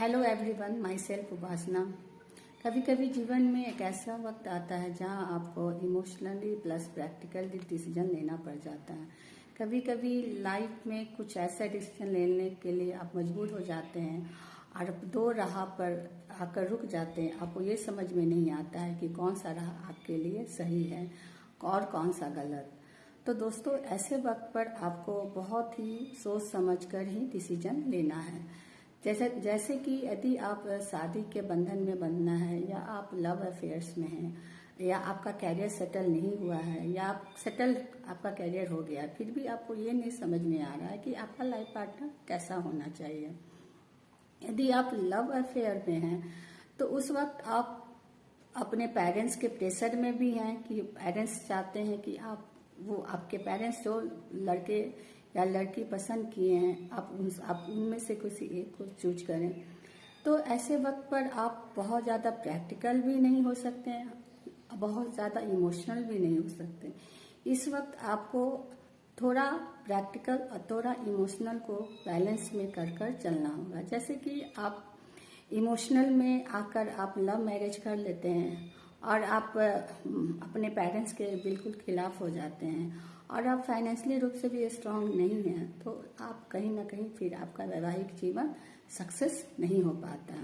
Hello everyone myself Upasana कभी कभी जीवन में एक ऐसा वक्त आता है जहाँ आपको इमोशनली प्लस प्रैक्टिकली डिसीज़न लेना पड़ जाता है। कभी कभी लाइफ में कुछ ऐसा डिसीज़न लेने के लिए आप मजबूर हो जाते हैं, और दो राह पर आकर रुक जाते हैं, आपको ये समझ में नहीं आता है कि कौन सा राह आपके लिए सही है और कौन सा गलत। तो दोस्तों, ऐसे वक्त पर आपको बहुत ही सोच समझ कर ही डिसीज़न लेना है। जैसे जैसे कि यदि आप शादी के बंधन में बंधना है, या आप लव अफेयर्स में हैं, या आपका कैरियर सेटल नहीं हुआ है, या आप सेटल आपका कैरियर हो गया, फिर भी आपको ये नहीं समझ में आ रहा है कि आपका लाइफ पार्टनर कैसा होना चाहिए। यदि आप लव अफेयर में हैं तो उस वक्त आप अपने पेरेंट्स के प्रेशर में भी हैं कि पेरेंट्स चाहते हैं कि आप, वो आपके पेरेंट्स जो लड़के या लड़की पसंद किए हैं, आप उन आप उनमें से किसी एक को चूज़ करें। तो ऐसे वक्त पर आप बहुत ज़्यादा प्रैक्टिकल भी नहीं हो सकते हैं, बहुत ज़्यादा इमोशनल भी नहीं हो सकते इस वक्त आपको थोड़ा प्रैक्टिकल और थोड़ा इमोशनल को बैलेंस में कर कर चलना होगा। जैसे कि आप इमोशनल में आकर आप लव मैरिज कर लेते हैं और आप अपने पेरेंट्स के बिल्कुल खिलाफ हो जाते हैं। और आप फाइनेंशियली रूप से भी स्ट्रांग नहीं हैं तो आप कहीं ना कहीं फिर आपका वैवाहिक जीवन सक्सेस नहीं हो पाता।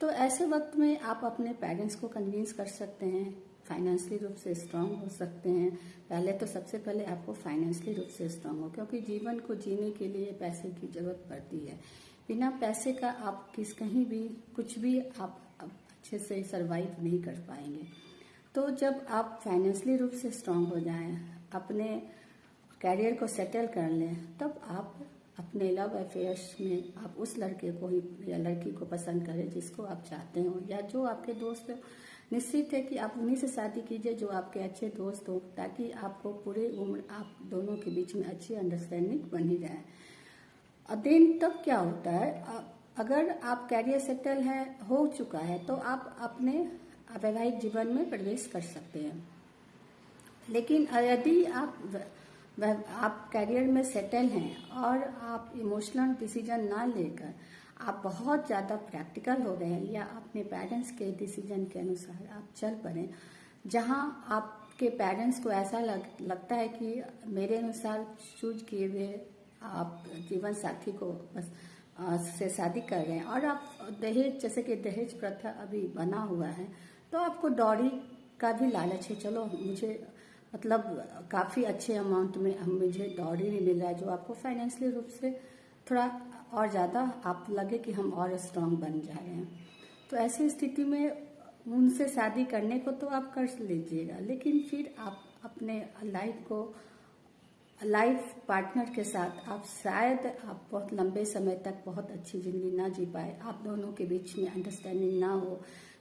तो ऐसे वक्त में आप अपने पेरेंट्स को कन्विंस कर सकते हैं फाइनेंशियली रूप से स्ट्रांग हो सकते हैं। पहले तो सबसे पहले आपको फाइनेंशियली रूप से स्ट्रांग हो, क्योंकि जीवन को जीने के लिए पैसे की ज़रूरत पड़ती है। बिना पैसे का आप किस कहीं भी, कुछ भी आप अच्छे से सरवाइव नहीं कर पाएँगे। तो जब आप फाइनेंशियली रूप से स्ट्रांग हो जाएँ, अपने कैरियर को सेटल कर लें, तब आप अपने लव अफेयर्स में आप उस लड़के को ही या लड़की को पसंद करें जिसको आप चाहते हो या जो आपके दोस्त निश्चित है कि आप उन्हीं से शादी कीजिए जो आपके अच्छे दोस्त हो, ताकि आपको पूरे उम्र आप दोनों के बीच में अच्छी अंडरस्टैंडिंग बनी रहे। और देन तब क्या होता है? अगर आप कैरियर सेटल है हो चुका है तो आप अपने वैवाहिक जीवन में प्रवेश कर सकते हैं। लेकिन यदि आप आप कैरियर में सेटल हैं और आप इमोशनल डिसीज़न ना लेकर आप बहुत ज़्यादा प्रैक्टिकल हो गए हैं या अपने पेरेंट्स के डिसीज़न के अनुसार आप चल पड़े जहाँ आपके पेरेंट्स को ऐसा लग, लगता है कि मेरे अनुसार चूज़ किए हुए आप जीवन साथी को बस से शादी कर रहे हैं। और आप दहेज, जैसे कि दहेज प्रथा अभी बना हुआ है तो आपको डॉरी का भी लालच है। चलो, मुझे मतलब काफ़ी अच्छे अमाउंट में मुझे डॉरी भी मिल रहा है, जो आपको फाइनेंशियली रूप से थोड़ा और ज़्यादा आप लगे कि हम और स्ट्रांग बन जा रहे हैं। तो ऐसी स्थिति में उनसे शादी करने को तो आप कर लीजिएगा, लेकिन फिर आप अपने लाइफ को लाइफ पार्टनर के साथ आप शायद आप बहुत लंबे समय तक बहुत अच्छी ज़िंदगी ना जी पाए। आप दोनों के बीच में अंडरस्टैंडिंग ना हो।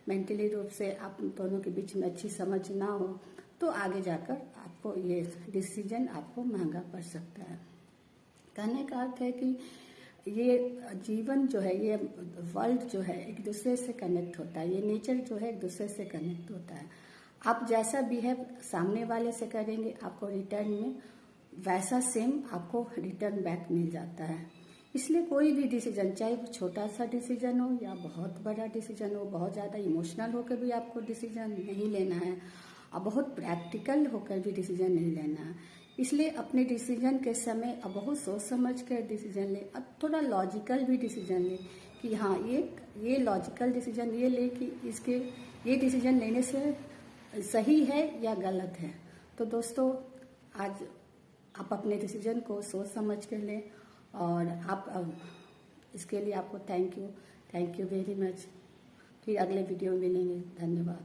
मेंटली रूप से आप दोनों के बीच में अच्छी समझ ना हो तो आगे जाकर आपको ये डिसीज़न आपको महँगा पड़ सकता है। कहने का अर्थ है कि ये जीवन जो है, ये वर्ल्ड जो है, एक दूसरे से कनेक्ट होता है। ये नेचर जो है, एक दूसरे से कनेक्ट होता है। आप जैसा बिहेव सामने वाले से करेंगे, आपको रिटर्न में वैसा सेम आपको रिटर्न बैक मिल जाता है। इसलिए कोई भी डिसीज़न चाहे वो छोटा सा डिसीज़न हो या बहुत बड़ा डिसीज़न हो, बहुत ज़्यादा इमोशनल होकर भी आपको डिसीज़न नहीं लेना है, और बहुत प्रैक्टिकल होकर भी डिसीज़न नहीं लेना है। इसलिए अपने डिसीज़न के समय अब बहुत सोच समझ कर डिसीज़न ले अब थोड़ा लॉजिकल भी डिसीज़न ले कि हाँ ये ये लॉजिकल डिसीज़न ये ले कि इसके, ये डिसीज़न लेने से सही है या गलत है। तो दोस्तों, आज आप अपने डिसीज़न को सोच समझ कर लें और आप इसके लिए आपको thank you thank you very much फिर अगले वीडियो में मिलेंगे। धन्यवाद।